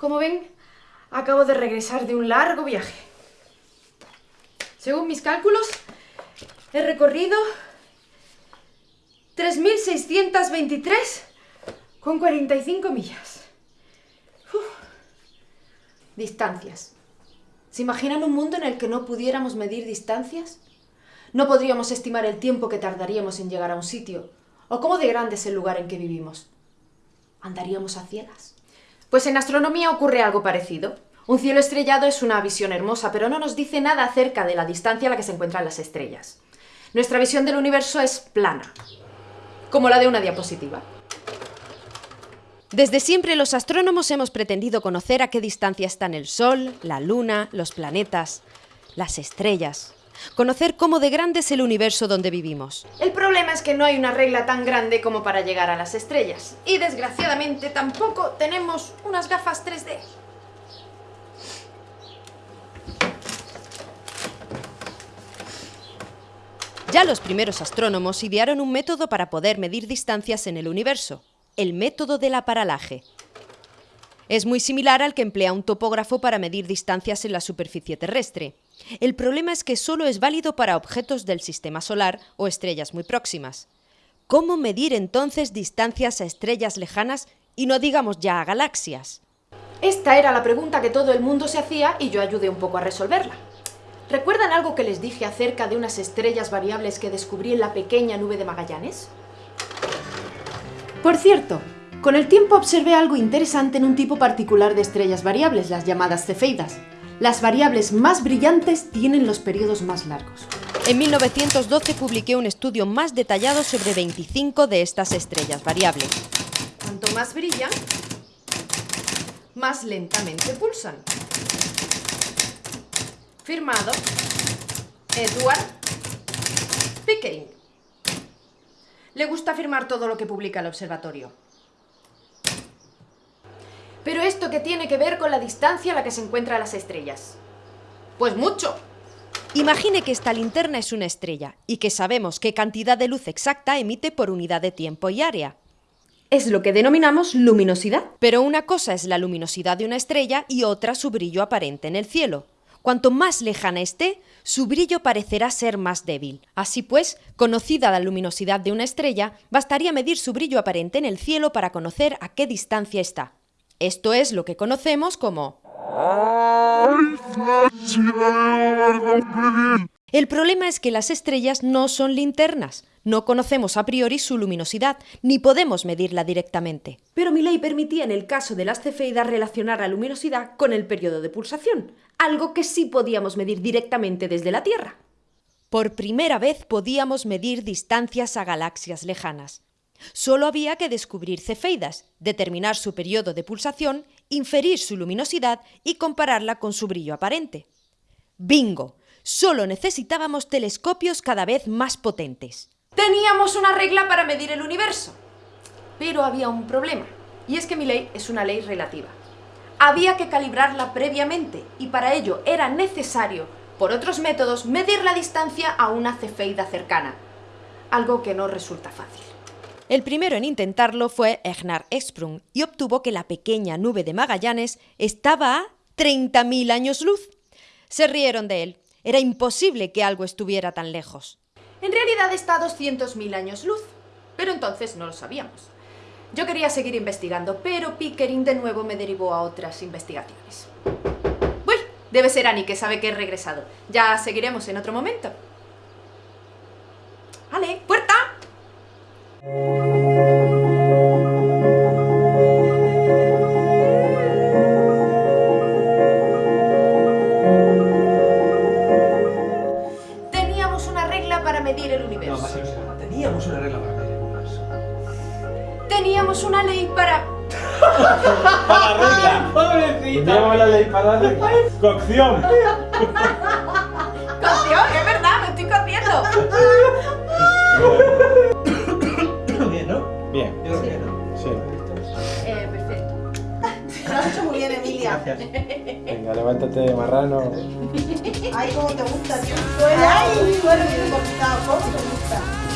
Como ven, acabo de regresar de un largo viaje. Según mis cálculos, he recorrido 3.623 con 45 millas. Distancias. ¿Se imaginan un mundo en el que no pudiéramos medir distancias? No podríamos estimar el tiempo que tardaríamos en llegar a un sitio, o cómo de grande es el lugar en que vivimos. ¿Andaríamos a ciegas? Pues en astronomía ocurre algo parecido. Un cielo estrellado es una visión hermosa, pero no nos dice nada acerca de la distancia a la que se encuentran las estrellas. Nuestra visión del universo es plana, como la de una diapositiva. Desde siempre los astrónomos hemos pretendido conocer a qué distancia están el Sol, la Luna, los planetas, las estrellas. Conocer cómo de grande es el universo donde vivimos. El problema es que no hay una regla tan grande como para llegar a las estrellas. Y desgraciadamente tampoco tenemos unas gafas 3D. Ya los primeros astrónomos idearon un método para poder medir distancias en el universo, el método del aparalaje. Es muy similar al que emplea un topógrafo para medir distancias en la superficie terrestre. El problema es que solo es válido para objetos del sistema solar o estrellas muy próximas. ¿Cómo medir entonces distancias a estrellas lejanas y no digamos ya a galaxias? Esta era la pregunta que todo el mundo se hacía y yo ayudé un poco a resolverla. ¿Recuerdan algo que les dije acerca de unas estrellas variables que descubrí en la pequeña nube de Magallanes? Por cierto, con el tiempo observé algo interesante en un tipo particular de estrellas variables, las llamadas cefeidas. Las variables más brillantes tienen los periodos más largos. En 1912 publiqué un estudio más detallado sobre 25 de estas estrellas variables. Cuanto más brillan, más lentamente pulsan. Firmado Edward Pickering. Le gusta firmar todo lo que publica el observatorio. Pero esto qué tiene que ver con la distancia a la que se encuentran las estrellas. Pues mucho. Imagine que esta linterna es una estrella y que sabemos qué cantidad de luz exacta emite por unidad de tiempo y área. Es lo que denominamos luminosidad. Pero una cosa es la luminosidad de una estrella y otra su brillo aparente en el cielo. Cuanto más lejana esté, su brillo parecerá ser más débil. Así pues, conocida la luminosidad de una estrella, bastaría medir su brillo aparente en el cielo para conocer a qué distancia está. Esto es lo que conocemos como... El problema es que las estrellas no son linternas. No conocemos a priori su luminosidad, ni podemos medirla directamente. Pero mi ley permitía en el caso de las cefeidas relacionar la luminosidad con el periodo de pulsación, algo que sí podíamos medir directamente desde la Tierra. Por primera vez podíamos medir distancias a galaxias lejanas. Solo había que descubrir cefeidas, determinar su periodo de pulsación, inferir su luminosidad y compararla con su brillo aparente. ¡Bingo! Solo necesitábamos telescopios cada vez más potentes. Teníamos una regla para medir el universo. Pero había un problema, y es que mi ley es una ley relativa. Había que calibrarla previamente, y para ello era necesario, por otros métodos, medir la distancia a una cefeida cercana, algo que no resulta fácil. El primero en intentarlo fue Egnar Esprung y obtuvo que la pequeña nube de Magallanes estaba a 30.000 años luz. Se rieron de él. Era imposible que algo estuviera tan lejos. En realidad está a 200.000 años luz, pero entonces no lo sabíamos. Yo quería seguir investigando, pero Pickering de nuevo me derivó a otras investigaciones. Uy, debe ser Annie que sabe que he regresado. Ya seguiremos en otro momento. ¡Ale! ¡Puerta! Para medir el universo. Teníamos una regla para medir el universo. Teníamos una ley para... ¡Para la regla! ¡Pobrecita! Teníamos la ley para la regla. ¡Cocción! ¡Cocción! Gracias. Venga, levántate, marrano. Ay, cómo te gusta, tío. Ay, suelo bien cortado. ¿Cómo te gusta?